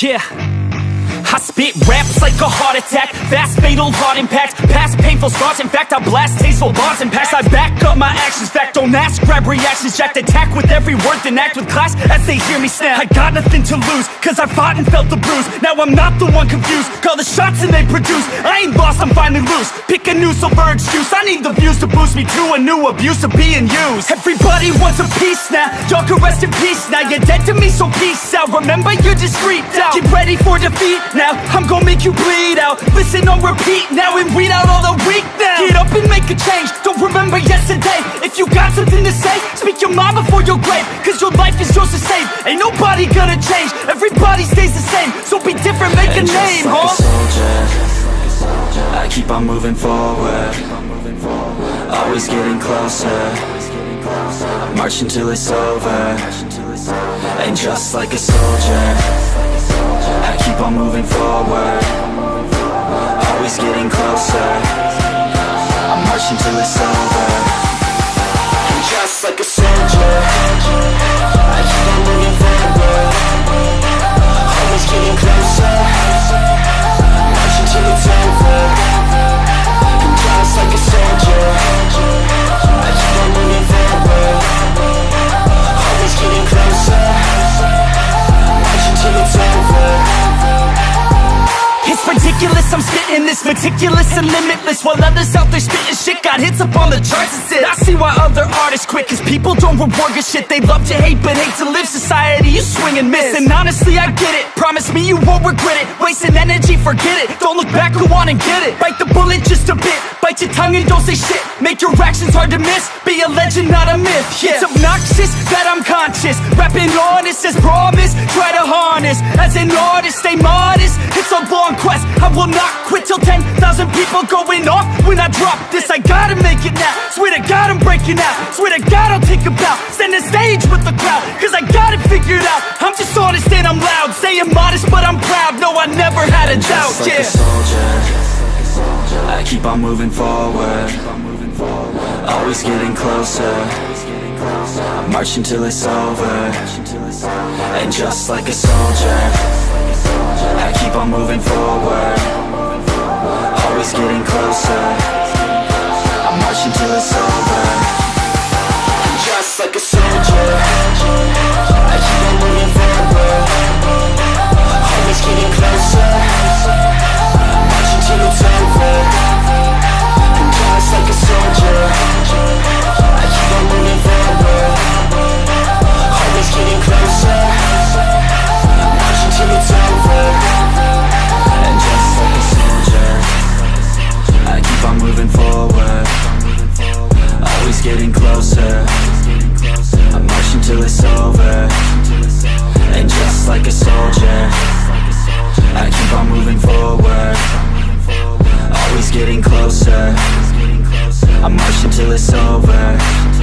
Yeah. I spit raps like a heart attack. Fast fatal heart impact. Past painful scars. In fact I blast tasteful bars and packs. I back up my actions. Fact don't ask. Grab reactions. Jacked attack with every word. Then act with class as they hear me snap. I got nothing to lose Cause I fought and felt the bruise. Now I'm not the one confused. Call the shots and they produce. I ain't lost. I'm finally loose. Pick a new silver excuse. I need the views to boost me to a new abuse of being used. Everybody wants a piece now. Y'all can rest in peace now. You're dead to me so peace out. Remember you're freaked out. Get ready for defeat now I'm gonna make you bleed out. Listen on repeat now and weed out all the weak now. Get up and make a change. Don't remember yesterday. If you got something to say Speak your mind before your grave. Cause your life is yours to save. Ain't nobody gonna change. Everybody stays the same. So be different, make a And name, just like huh? a soldier. I keep on moving forward. Always getting closer. March until it's over. And just like a soldier keep on moving forward. Always getting closer ridiculous, I'm spitting this meticulous and limitless While others out there spitting shit got hits up on the charts and shit I see why other artists quit Cause people don't reward good shit. They love to hate but hate to live. Society, you swing and miss. And honestly, I get it. Promise me you won't regret it. Wasting energy, forget it. Don't look back, go on and get it. Bite the bullet just a bit. Bite your tongue and don't say shit. Make your actions hard to miss. Be a legend, not a myth. Yeah. It's obnoxious that I'm conscious. Rapping honest as promise Try to will not quit till 10,000 people going off. When I drop this I gotta make it now. Swear to God I'm breaking out. Swear to God I'll take a bow. Stand the stage with the crowd Cause I got it figured out. I'm just honest and I'm loud. Saying modest but I'm proud. No I never had a doubt Just like yeah. a soldier. I keep on moving forward. Always getting closer March until it's over. And just like a soldier I keep on moving forward. Always getting closer closer. I march until it's over.